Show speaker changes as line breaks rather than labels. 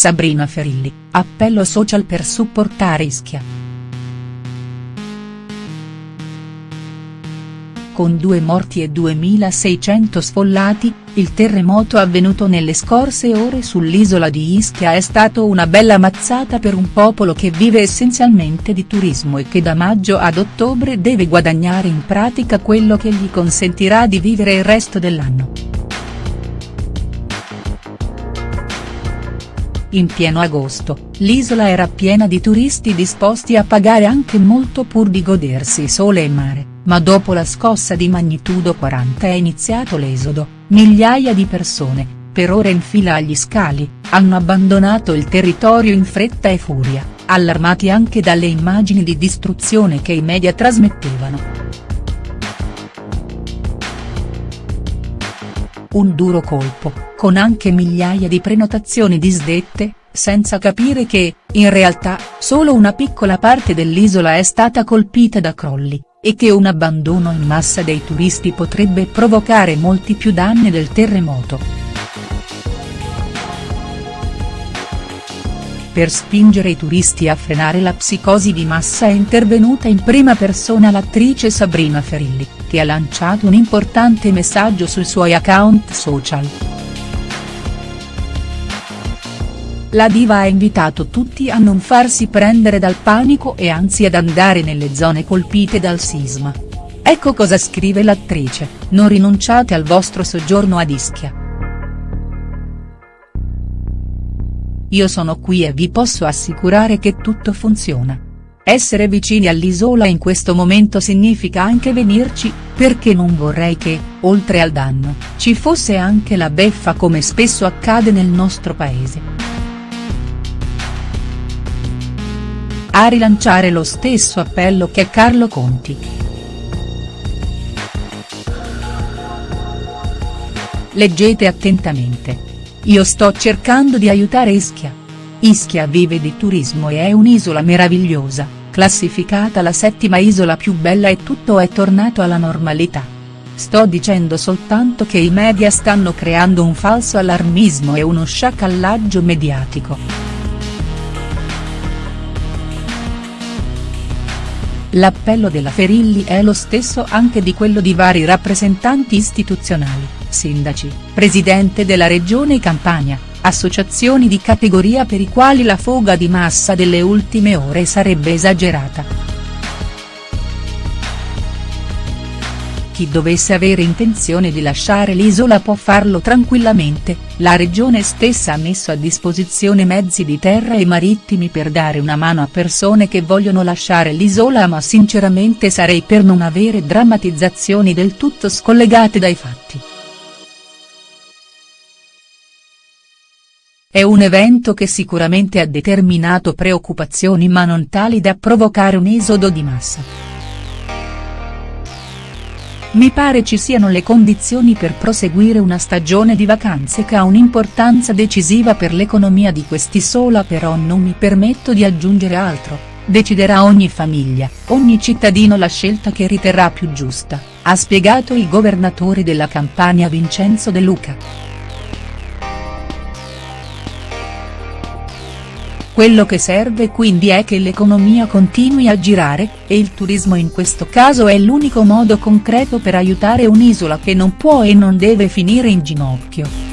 Sabrina Ferilli, appello social per supportare Ischia. Con due morti e 2600 sfollati, il terremoto avvenuto nelle scorse ore sull'isola di Ischia è stato una bella mazzata per un popolo che vive essenzialmente di turismo e che da maggio ad ottobre deve guadagnare in pratica quello che gli consentirà di vivere il resto dell'anno. In pieno agosto, l'isola era piena di turisti disposti a pagare anche molto pur di godersi sole e mare ma dopo la scossa di magnitudo 40 è iniziato l'esodo, migliaia di persone, per ore in fila agli scali, hanno abbandonato il territorio in fretta e furia, allarmati anche dalle immagini di distruzione che i media trasmettevano. Un duro colpo, con anche migliaia di prenotazioni disdette, senza capire che, in realtà, solo una piccola parte dell'isola è stata colpita da crolli, e che un abbandono in massa dei turisti potrebbe provocare molti più danni del terremoto. Per spingere i turisti a frenare la psicosi di massa è intervenuta in prima persona l'attrice Sabrina Ferilli, che ha lanciato un importante messaggio sui suoi account social. La diva ha invitato tutti a non farsi prendere dal panico e anzi ad andare nelle zone colpite dal sisma. Ecco cosa scrive l'attrice, non rinunciate al vostro soggiorno ad Ischia. Io sono qui e vi posso assicurare che tutto funziona. Essere vicini all'isola in questo momento significa anche venirci, perché non vorrei che, oltre al danno, ci fosse anche la beffa come spesso accade nel nostro paese. a rilanciare lo stesso appello che Carlo Conti. Leggete attentamente. Io sto cercando di aiutare Ischia. Ischia vive di turismo e è un'isola meravigliosa, classificata la settima isola più bella e tutto è tornato alla normalità. Sto dicendo soltanto che i media stanno creando un falso allarmismo e uno sciacallaggio mediatico. L'appello della Ferilli è lo stesso anche di quello di vari rappresentanti istituzionali, sindaci, presidente della regione Campania, associazioni di categoria per i quali la foga di massa delle ultime ore sarebbe esagerata. chi dovesse avere intenzione di lasciare l'isola può farlo tranquillamente, la regione stessa ha messo a disposizione mezzi di terra e marittimi per dare una mano a persone che vogliono lasciare l'isola ma sinceramente sarei per non avere drammatizzazioni del tutto scollegate dai fatti. È un evento che sicuramente ha determinato preoccupazioni ma non tali da provocare un esodo di massa. Mi pare ci siano le condizioni per proseguire una stagione di vacanze che ha un'importanza decisiva per l'economia di quest'isola però non mi permetto di aggiungere altro, deciderà ogni famiglia, ogni cittadino la scelta che riterrà più giusta, ha spiegato il governatore della Campania Vincenzo De Luca. Quello che serve quindi è che l'economia continui a girare, e il turismo in questo caso è l'unico modo concreto per aiutare un'isola che non può e non deve finire in ginocchio.